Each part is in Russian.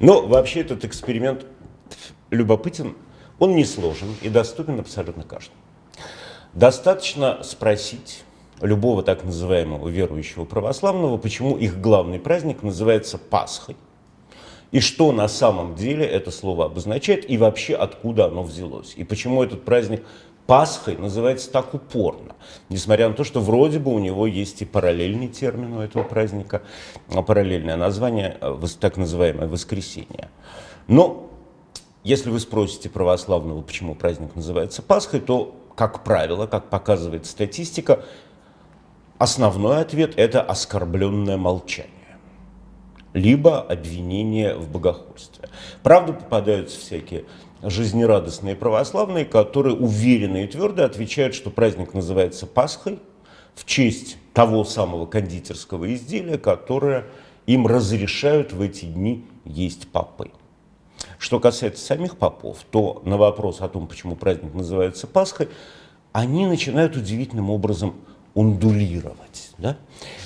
Но вообще этот эксперимент любопытен, он не сложен и доступен абсолютно каждому. Достаточно спросить любого так называемого верующего православного, почему их главный праздник называется Пасхой, и что на самом деле это слово обозначает, и вообще откуда оно взялось, и почему этот праздник Пасхой называется так упорно, несмотря на то, что вроде бы у него есть и параллельный термин у этого праздника, а параллельное название, э, так называемое воскресенье. Но если вы спросите православного, почему праздник называется Пасхой, то, как правило, как показывает статистика, основной ответ – это оскорбленное молчание либо обвинение в богохульстве. Правда, попадаются всякие жизнерадостные православные, которые уверенно и твердо отвечают, что праздник называется Пасхой в честь того самого кондитерского изделия, которое им разрешают в эти дни есть попы. Что касается самих попов, то на вопрос о том, почему праздник называется Пасхой, они начинают удивительным образом ундулировать. Да?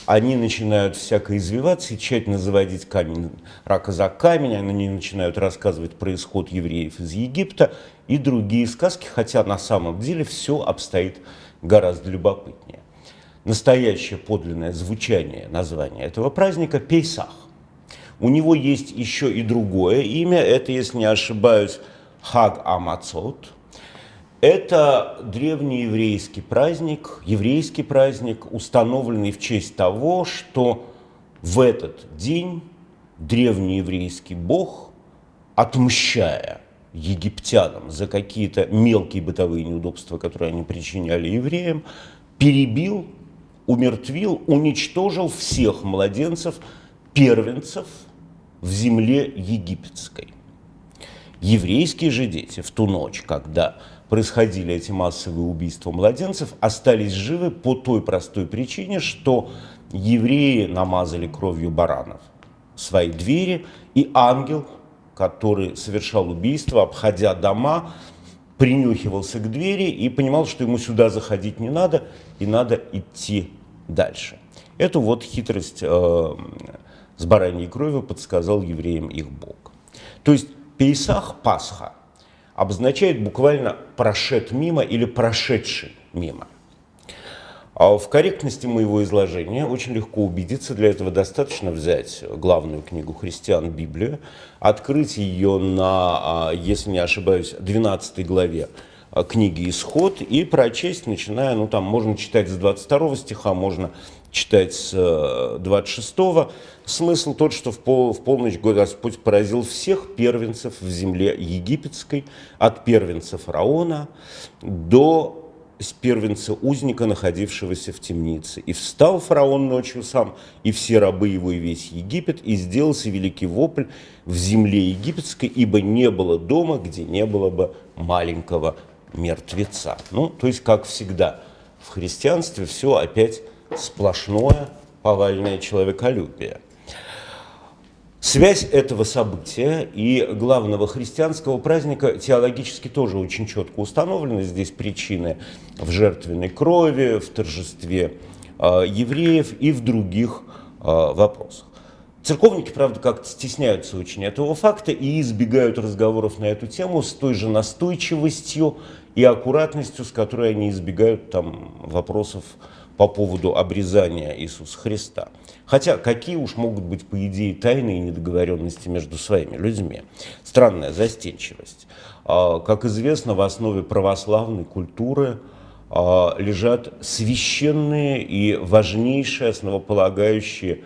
Они начинают всяко извиваться и тщательно заводить камень, рака за камень, они начинают рассказывать про исход евреев из Египта и другие сказки, хотя на самом деле все обстоит гораздо любопытнее. Настоящее подлинное звучание названия этого праздника – Пейсах. У него есть еще и другое имя, это, если не ошибаюсь, Хаг Амацот – это древнееврейский праздник, еврейский праздник, установленный в честь того, что в этот день древнееврейский бог, отмщая египтянам за какие-то мелкие бытовые неудобства, которые они причиняли евреям, перебил, умертвил, уничтожил всех младенцев, первенцев в земле египетской. Еврейские же дети в ту ночь, когда происходили эти массовые убийства младенцев, остались живы по той простой причине, что евреи намазали кровью баранов свои двери, и ангел, который совершал убийство, обходя дома, принюхивался к двери и понимал, что ему сюда заходить не надо, и надо идти дальше. Эту вот хитрость э, с бараньей кровью подсказал евреям их Бог. То есть Пейсах, Пасха – обозначает буквально «прошед мимо» или «прошедший мимо». А в корректности моего изложения очень легко убедиться, для этого достаточно взять главную книгу христиан, Библию, открыть ее на, а, если не ошибаюсь, 12 главе книги «Исход» и прочесть, начиная, ну там можно читать с 22 стиха, можно читать с 26 -го. Смысл тот, что в, пол, в полночь Господь поразил всех первенцев в земле египетской, от первенца фараона до первенца узника, находившегося в темнице. И встал фараон ночью сам, и все рабы его, и весь Египет, и сделался великий вопль в земле египетской, ибо не было дома, где не было бы маленького мертвеца. Ну, то есть, как всегда, в христианстве все опять сплошное повальное человеколюбие. Связь этого события и главного христианского праздника теологически тоже очень четко установлена. Здесь причины в жертвенной крови, в торжестве э, евреев и в других э, вопросах. Церковники, правда, как-то стесняются очень этого факта и избегают разговоров на эту тему с той же настойчивостью и аккуратностью, с которой они избегают там, вопросов по поводу обрезания Иисуса Христа. Хотя какие уж могут быть, по идее, тайные недоговоренности между своими людьми? Странная застенчивость. А, как известно, в основе православной культуры а, лежат священные и важнейшие основополагающие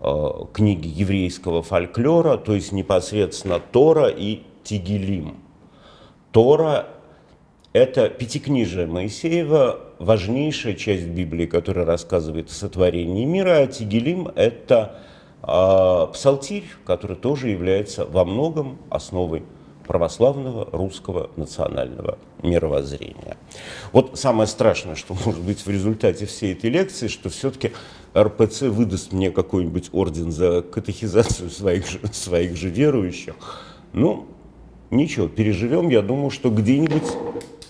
а, книги еврейского фольклора, то есть непосредственно Тора и Тигелим. Тора – это пятикнижие Моисеева, важнейшая часть Библии, которая рассказывает о сотворении мира, а Тигелим – это э, псалтирь, который тоже является во многом основой православного русского национального мировоззрения. Вот самое страшное, что может быть в результате всей этой лекции, что все-таки РПЦ выдаст мне какой-нибудь орден за катехизацию своих же, своих же верующих. Ну, ничего, переживем. Я думаю, что где-нибудь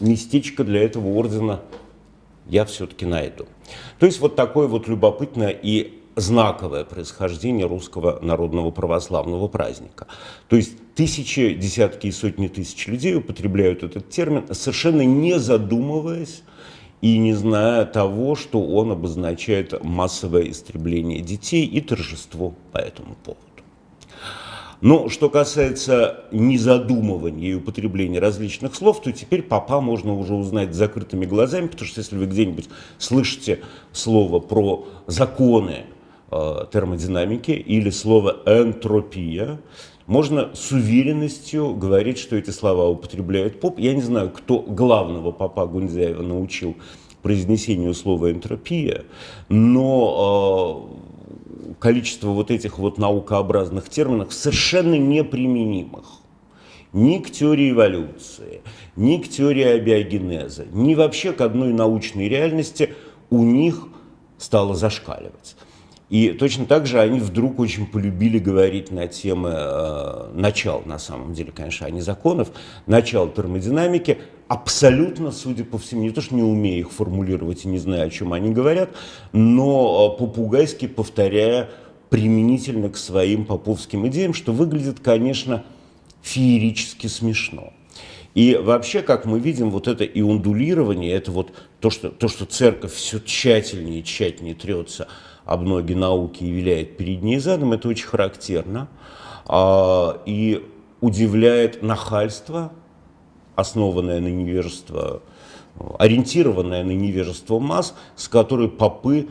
местечко для этого ордена я все-таки найду. То есть вот такое вот любопытное и знаковое происхождение русского народного православного праздника. То есть тысячи, десятки и сотни тысяч людей употребляют этот термин, совершенно не задумываясь и не зная того, что он обозначает массовое истребление детей и торжество по этому поводу. Но что касается незадумывания и употребления различных слов, то теперь папа можно уже узнать закрытыми глазами, потому что если вы где-нибудь слышите слово про законы э, термодинамики или слово энтропия, можно с уверенностью говорить, что эти слова употребляет поп. Я не знаю, кто главного папа Гунзяева научил произнесению слова энтропия, но э, количество вот этих вот наукообразных терминов совершенно неприменимых ни к теории эволюции, ни к теории абиогенеза, ни вообще к одной научной реальности у них стало зашкаливать. И точно так же они вдруг очень полюбили говорить на темы э, начал, на самом деле, конечно, а не законов, начал термодинамики, абсолютно, судя по всему, не то, что не умея их формулировать и не зная, о чем они говорят, но э, попугайски повторяя применительно к своим поповским идеям, что выглядит, конечно, феерически смешно. И вообще, как мы видим, вот это иундулирование, это вот то, что, то, что церковь все тщательнее и тщательнее трется об ноги науки и виляет перед ней задом, это очень характерно. А, и удивляет нахальство, основанное на невежество, ориентированное на невежество масс, с которой попы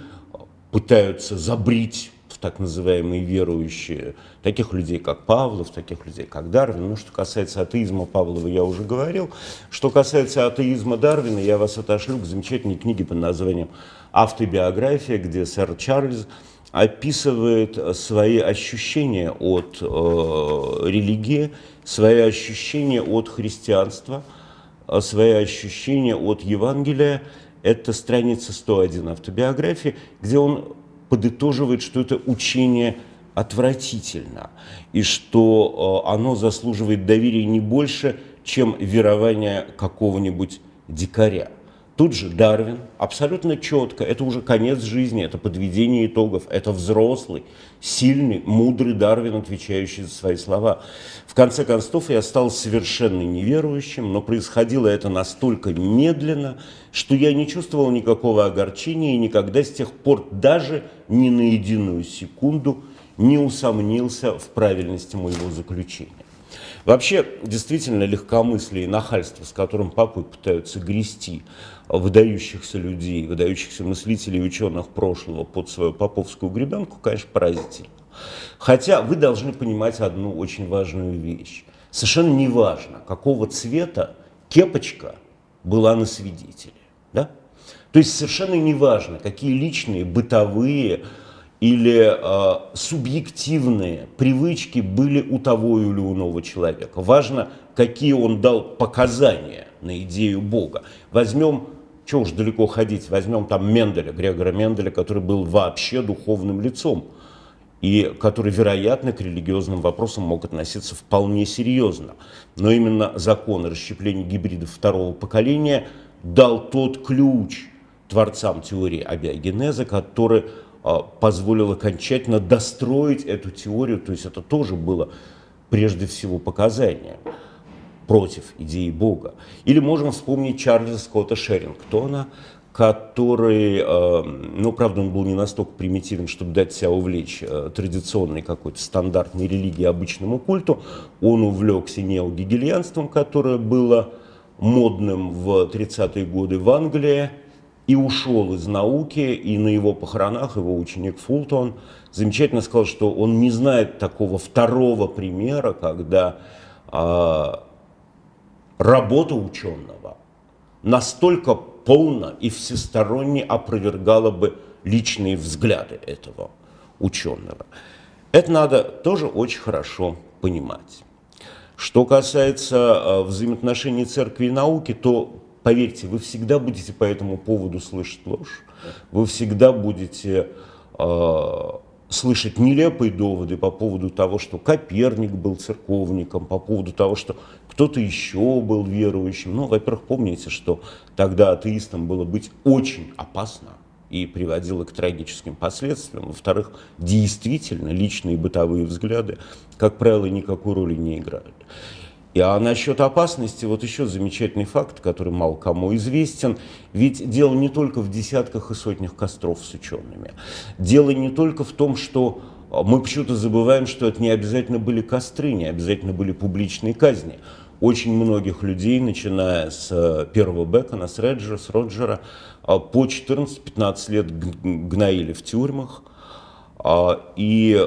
пытаются забрить в так называемые верующие, таких людей, как Павлов, таких людей, как Дарвин. Ну, что касается атеизма Павлова, я уже говорил. Что касается атеизма Дарвина, я вас отошлю к замечательной книге под названием «Автобиография», где сэр Чарльз описывает свои ощущения от э, религии, свои ощущения от христианства, э, свои ощущения от Евангелия. Это страница 101 автобиографии, где он подытоживает, что это учение отвратительно, и что э, оно заслуживает доверия не больше, чем верование какого-нибудь дикаря. Тут же Дарвин абсолютно четко, это уже конец жизни, это подведение итогов, это взрослый, сильный, мудрый Дарвин, отвечающий за свои слова. В конце концов, я стал совершенно неверующим, но происходило это настолько медленно, что я не чувствовал никакого огорчения и никогда с тех пор даже ни на единую секунду не усомнился в правильности моего заключения. Вообще, действительно, легкомыслие и нахальство, с которым папы пытаются грести выдающихся людей, выдающихся мыслителей и ученых прошлого под свою поповскую гребенку, конечно, поразительно. Хотя вы должны понимать одну очень важную вещь. Совершенно неважно, какого цвета кепочка была на свидетеле. Да? То есть совершенно неважно, какие личные, бытовые, или э, субъективные привычки были у того или иного человека. Важно, какие он дал показания на идею Бога. Возьмем, что уж далеко ходить, возьмем там Менделя, Грегора Менделя, который был вообще духовным лицом и который, вероятно, к религиозным вопросам мог относиться вполне серьезно. Но именно закон о расщеплении гибридов второго поколения дал тот ключ творцам теории абиогенеза, который позволил окончательно достроить эту теорию, то есть это тоже было прежде всего показание против идеи Бога. Или можем вспомнить Чарльза Скотта Шерингтона, который, а, ну, правда, он был не настолько примитивен, чтобы дать себя увлечь а, традиционной какой-то стандартной религии, обычному культу. Он увлекся неогегельянством, которое было модным в 30-е годы в Англии, и ушел из науки, и на его похоронах его ученик Фултон замечательно сказал, что он не знает такого второго примера, когда э, работа ученого настолько полно и всесторонне опровергала бы личные взгляды этого ученого. Это надо тоже очень хорошо понимать. Что касается э, взаимоотношений церкви и науки, то поверьте, вы всегда будете по этому поводу слышать ложь, вы всегда будете э, слышать нелепые доводы по поводу того, что Коперник был церковником, по поводу того, что кто-то еще был верующим. Ну, во-первых, помните, что тогда атеистам было быть очень опасно, и приводило к трагическим последствиям. Во-вторых, действительно, личные бытовые взгляды, как правило, никакой роли не играют. И, а насчет опасности, вот еще замечательный факт, который мало кому известен. Ведь дело не только в десятках и сотнях костров с учеными. Дело не только в том, что а, мы почему-то забываем, что это не обязательно были костры, не обязательно были публичные казни. Очень многих людей, начиная с э, первого Бекона, с Реджера, с Роджера, а, по 14-15 лет гноили в тюрьмах, и э,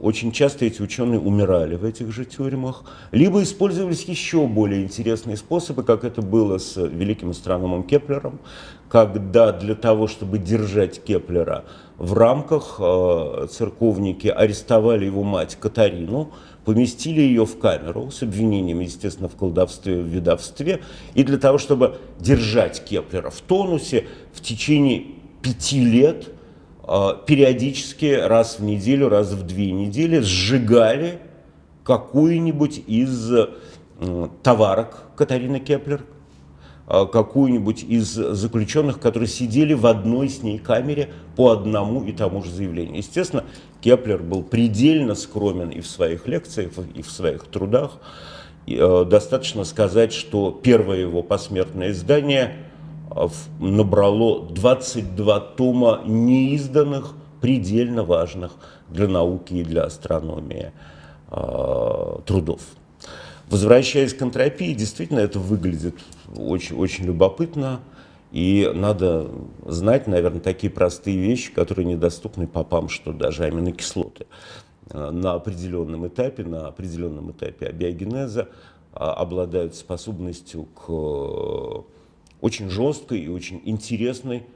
очень часто эти ученые умирали в этих же тюрьмах, либо использовались еще более интересные способы, как это было с великим астрономом Кеплером, когда для того, чтобы держать Кеплера в рамках, э, церковники арестовали его мать Катарину, поместили ее в камеру с обвинением, естественно, в колдовстве, в ведовстве, и для того, чтобы держать Кеплера в тонусе в течение пяти лет – а, периодически раз в неделю, раз в две недели сжигали какую-нибудь из товарок Катарины Кеплер, а, какую-нибудь из заключенных, которые сидели в одной с ней камере по одному и тому же заявлению. Естественно, Кеплер был предельно скромен и в своих лекциях, и в своих трудах. Э, достаточно сказать, что первое его посмертное издание – набрало 22 тома неизданных, предельно важных для науки и для астрономии э, трудов. Возвращаясь к энтропии, действительно это выглядит очень, очень любопытно. И надо знать, наверное, такие простые вещи, которые недоступны попам, что даже аминокислоты а, на определенном этапе, на определенном этапе абиогенеза обладают способностью к очень жесткой и очень интересной,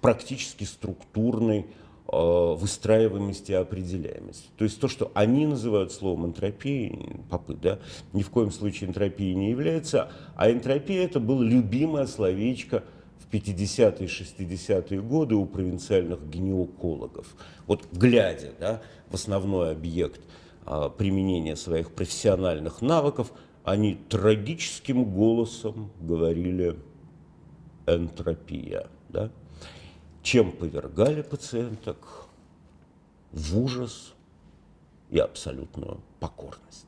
практически структурной э, выстраиваемости и определяемости. То есть то, что они называют словом энтропией, попы, да, ни в коем случае энтропией не является, а энтропия это было любимое словечко в 50-е, 60-е годы у провинциальных гинекологов. Вот глядя да, в основной объект а, применения своих профессиональных навыков, они трагическим голосом говорили энтропия, да? чем повергали пациенток в ужас и абсолютную покорность.